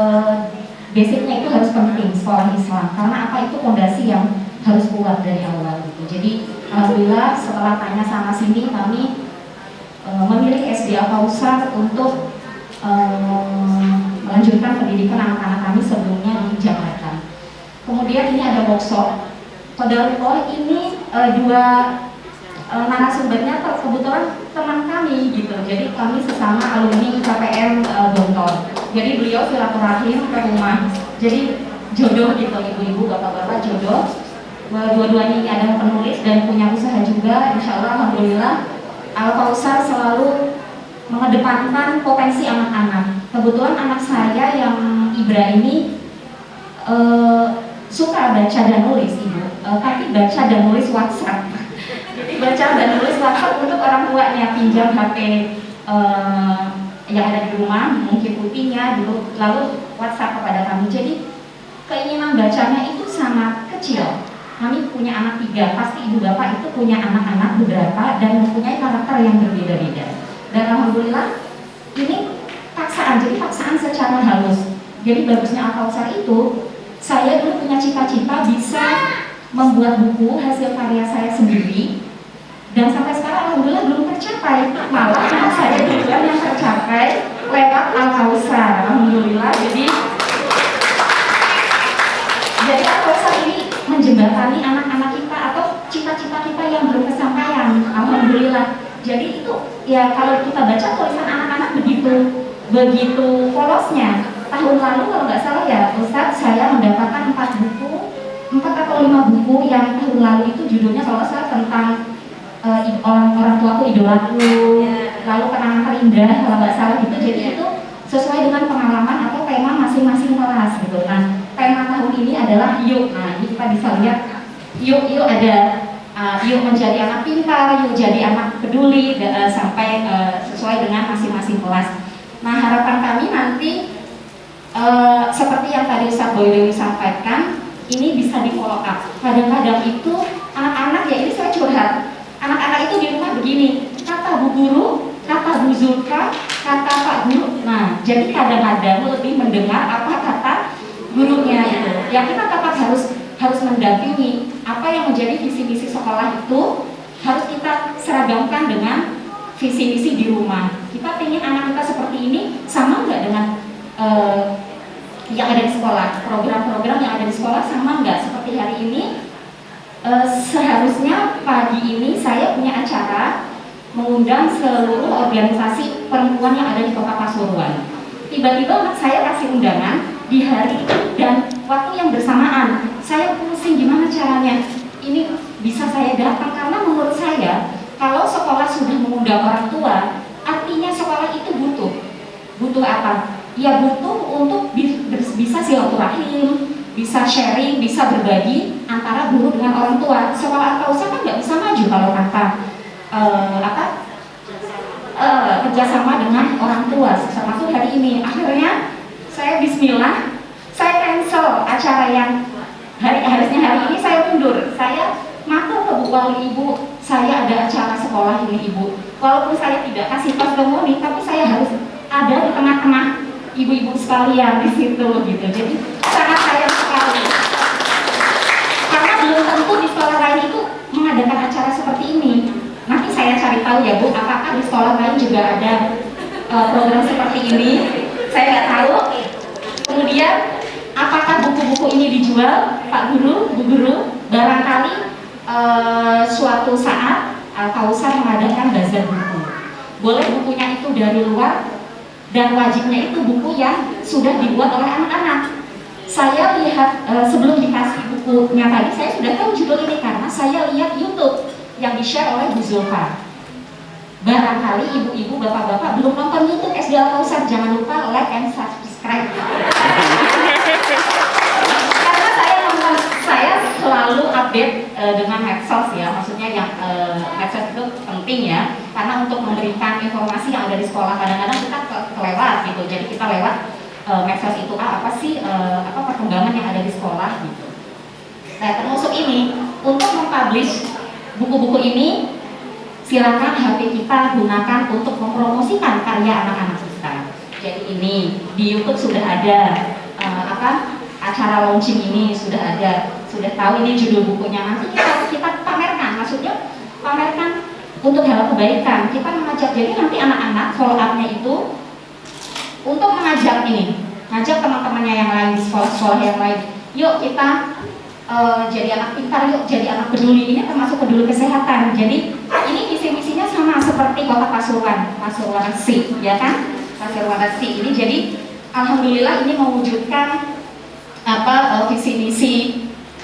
basicnya itu harus penting sekolah Islam karena apa itu fondasi yang harus kuat dari awal gitu. Jadi alhamdulillah setelah tanya sana sini kami e, memilih SD Al untuk um, melanjutkan pendidikan anak-anak kami sebelumnya di Jakarta. Kemudian ini ada workshop. Kodarullah ini uh, dua uh, narasumbernya kebetulan teman kami gitu. Jadi kami sesama alumni KPM uh, Gontor. Jadi beliau silaturahim ke rumah. Jadi jodoh gitu ibu-ibu, bapak-bapak jodoh. Dua-duanya ini ada penulis dan punya usaha juga. Insya Allah, Alhamdulillah, Al Kausar selalu mengedepankan potensi anak-anak. Kebetulan anak saya yang Ibra ini uh, suka baca dan nulis ibu, uh, tapi baca dan nulis WhatsApp. Baca dan nulis WhatsApp untuk orang tuanya pinjam HP uh, yang ada di rumah, mungkin putihnya dulu, lalu WhatsApp kepada kami. Jadi keinginan bacanya itu sangat kecil. Kami punya anak tiga, pasti ibu bapak itu punya anak-anak beberapa dan mempunyai karakter yang berbeda-beda dan alhamdulillah ini paksaan jadi paksaan secara halus jadi bagusnya Al itu saya dulu punya cita-cita bisa membuat buku hasil karya saya sendiri dan sampai sekarang alhamdulillah belum tercapai. Malah saya duluan yang tercapai lewat Al alhamdulillah jadi jadi Al ini menjembatani anak-anak kita atau cita-cita kita yang belum kesampaian alhamdulillah. Jadi itu ya kalau kita baca tulisan anak-anak begitu begitu polosnya. Tahun lalu kalau nggak salah ya Ustaz saya mendapatkan empat buku, empat atau lima buku yang tahun lalu itu judulnya kalau tentang uh, orang orang tuaku idolaku, lalu kenangan terindah kalau nggak salah gitu. Jadi itu sesuai dengan pengalaman atau tema masing-masing kelas gitu. Nah tema tahun ini adalah yuk. Nah, ini kita bisa lihat yuk yuk ada uh, yuk menjadi anak pintar, yuk jadi anak peduli uh, sampai uh, sesuai dengan masing-masing kelas. Nah, harapan kami nanti uh, seperti yang tadi Ustaz Boy Dewi sampaikan, ini bisa di follow up. Kadang-kadang itu anak-anak ya ini saya curhat. Anak-anak itu di rumah begini, kata Bu Guru, kata Bu Zulka, kata Pak Guru. Nah, jadi kadang-kadang lebih mendengar apa kata gurunya itu. Ya kita tetap harus harus mendampingi apa yang menjadi visi misi sekolah itu harus kita seragamkan dengan visi misi di rumah. Kita ingin anak kita seperti ini sama nggak dengan uh, yang ada di sekolah, program-program yang ada di sekolah sama nggak seperti hari ini. Uh, seharusnya pagi ini saya punya acara mengundang seluruh organisasi perempuan yang ada di kota Pasuruan. Tiba-tiba saya kasih undangan di hari dan waktu yang bersamaan. Saya pusing gimana caranya. Ini bisa saya datang karena menurut saya kalau sekolah sudah mengundang orang tua, artinya sekolah itu butuh. Butuh apa? Ya butuh untuk bisa silaturahim, bisa sharing, bisa berbagi antara guru dengan orang tua. Sekolah atau usaha kan nggak bisa maju kalau kata uh, apa uh, kerjasama dengan orang tua termasuk hari ini. Akhirnya saya Bismillah saya cancel acara yang hari harusnya hari ini saya mundur. Saya matur ke Bu Wali Ibu saya ada acara sekolah ini Ibu. Walaupun saya tidak kasih testimoni tapi saya harus ada di tengah-tengah ibu-ibu sekalian di situ gitu. Jadi sangat sayang sekali karena belum tentu di sekolah lain itu mengadakan acara seperti ini. Nanti saya cari tahu ya Bu apakah di sekolah lain juga ada uh, program seperti ini? Saya nggak tahu. Kemudian apakah buku-buku ini dijual Pak Guru Bu Guru? Barangkali uh, suatu saat Al Kausar mengadakan bazar buku. Boleh bukunya itu dari luar dan wajibnya itu buku yang sudah dibuat oleh anak-anak saya lihat uh, sebelum dikasih bukunya tadi saya sudah tahu judul ini karena saya lihat YouTube yang di-share oleh Bu Zulfa. Barangkali ibu-ibu, bapak-bapak belum nonton YouTube SD Al Kausar, jangan lupa like and subscribe. Karena saya nonton, saya selalu update uh, dengan medsos ya, maksudnya yang uh, medsos itu penting ya, karena untuk memberikan informasi yang ada di sekolah kadang-kadang kita ke kelewat gitu, jadi kita lewat uh, medsos itu ah, apa sih uh, apa perkembangan yang ada di sekolah gitu. Nah termasuk ini untuk mempublish buku-buku ini silakan HP kita gunakan untuk mempromosikan karya anak-anak kita. Jadi ini di YouTube sudah ada uh, apa acara launching ini sudah ada, sudah tahu ini judul bukunya nanti kita kita pamerkan, maksudnya pamerkan untuk hal kebaikan. Kita mengajak jadi nanti anak-anak follow up-nya itu untuk mengajak ini, ngajak teman-temannya yang lain sekolah-sekolah yang lain. Yuk kita uh, jadi anak pintar yuk jadi anak peduli. Ini termasuk peduli kesehatan. Jadi ini visi misinya sama seperti kota Pasuruan Pasuruan Si ya kan? Pasuruan Si ini. Jadi alhamdulillah ini mewujudkan apa uh, visi misi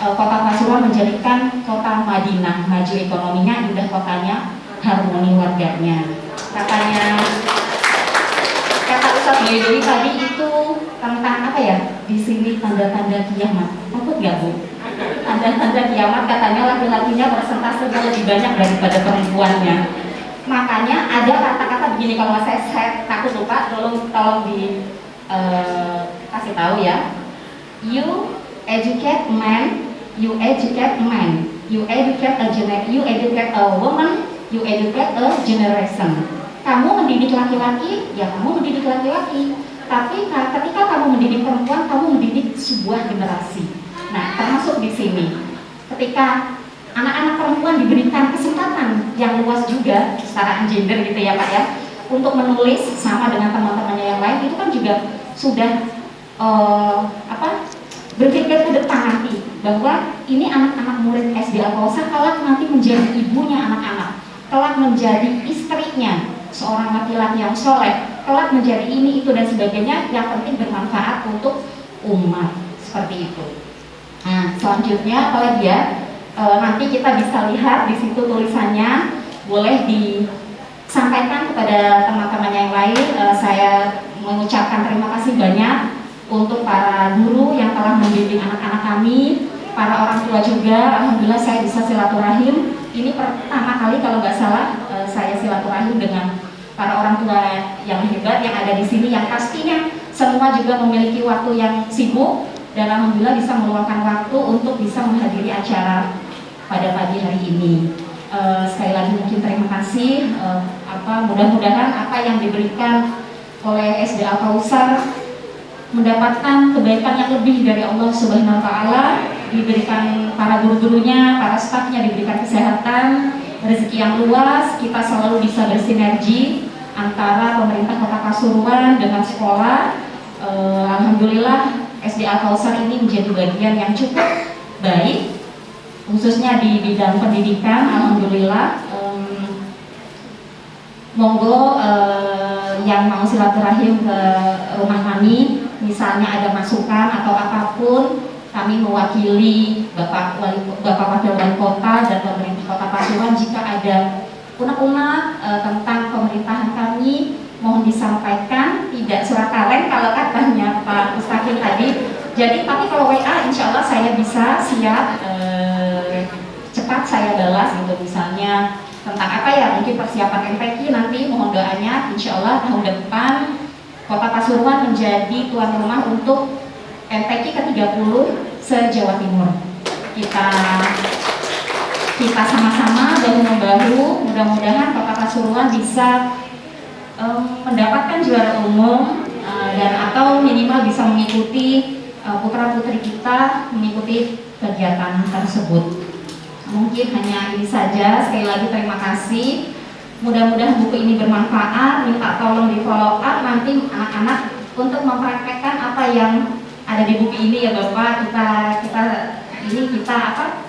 uh, kota Pasuruan menjadikan kota Madinah. Maju ekonominya indah kotanya harmoni warganya. Katanya kata Ustaz Boy tadi itu tentang apa ya? Di sini tanda-tanda kiamat. Takut nggak bu? Tanda-tanda kiamat katanya laki-lakinya persentasenya lebih banyak daripada perempuannya. Makanya ada kata-kata begini kalau saya, saya takut lupa tolong tolong di uh, kasih tahu ya. You educate man you educate man. You educate a you educate a woman you educate a generation kamu mendidik laki-laki ya kamu mendidik laki-laki. Tapi ketika kamu mendidik perempuan kamu mendidik sebuah generasi. Nah, termasuk di sini, ketika anak-anak perempuan diberikan kesempatan yang luas juga secara gender gitu ya Pak ya, untuk menulis sama dengan teman-temannya yang lain itu kan juga sudah uh, apa berpikir ke depan nanti bahwa ini anak-anak murid SD Al kelak nanti menjadi ibunya anak-anak, kelak menjadi istrinya seorang laki-laki yang soleh, kelak menjadi ini itu dan sebagainya yang penting bermanfaat untuk umat seperti itu. Nah, selanjutnya apa lagi ya? E, nanti kita bisa lihat di situ tulisannya boleh disampaikan kepada teman-teman yang lain. E, saya mengucapkan terima kasih banyak untuk para guru yang telah membimbing anak-anak kami, para orang tua juga, alhamdulillah saya bisa silaturahim. Ini pertama kali kalau nggak salah eh, saya silaturahim dengan para orang tua yang hebat yang ada di sini, yang pastinya semua juga memiliki waktu yang sibuk dan alhamdulillah bisa meluangkan waktu untuk bisa menghadiri acara pada pagi hari ini. Eh, sekali lagi mungkin terima kasih. eh, apa mudah-mudahan apa yang diberikan oleh SDA Kausar mendapatkan kebaikan yang lebih dari Allah Subhanahu wa taala, diberikan para guru-gurunya, para stafnya diberikan kesehatan, rezeki yang luas, kita selalu bisa bersinergi antara pemerintah Kota Pasuruan dengan sekolah. Eh, Alhamdulillah SDA Kausar ini menjadi bagian yang cukup baik khususnya di bidang pendidikan alhamdulillah em, monggo eh, yang mau silaturahim ke rumah kami misalnya ada masukan atau apa pun kami mewakili Bapak Wali Bapak Wali Kota dan pemerintah Kota Pasuruan jika ada unek-unek eh, tentang pemerintahan kami mohon disampaikan. Tidak surat kaleng kalau katanya Pak Mustaqim tadi. Jadi tapi kalau WA insya Allah saya bisa siap eh, cepat saya balas gitu. Misalnya tentang apa ya mungkin persiapan MPQ nanti mohon doanya. Insya Allah tahun depan Kota Pasuruan menjadi tuan rumah untuk MPQ ke-30 se-Jawa Timur. Kita kita sama-sama bahu membahu mudah-mudahan Kota Pasuruan bisa em, mendapatkan juara umum eh, dan atau minimal bisa mengikuti eh, putra-putri kita mengikuti kegiatan tersebut. Mungkin hanya ini saja. Sekali lagi terima kasih. Mudah-mudahan buku ini bermanfaat. Minta tolong di follow up nanti anak-anak untuk mempraktekkan apa yang ada di buku ini ya bapak. Kita kita ini kita apa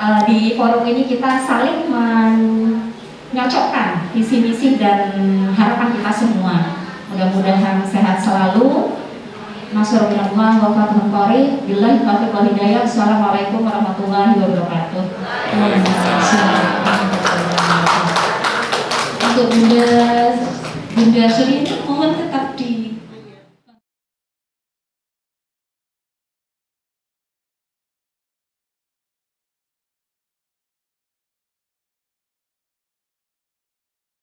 eh, di forum ini kita saling menyocokkan visi misi dan harapan kita semua. Mudah-mudahan sehat selalu. Nasrul minallah wa fathul billahi taufiq wal hidayah. Assalamualaikum warahmatullahi wabarakatuh. Untuk Bunda Bunda Suri ini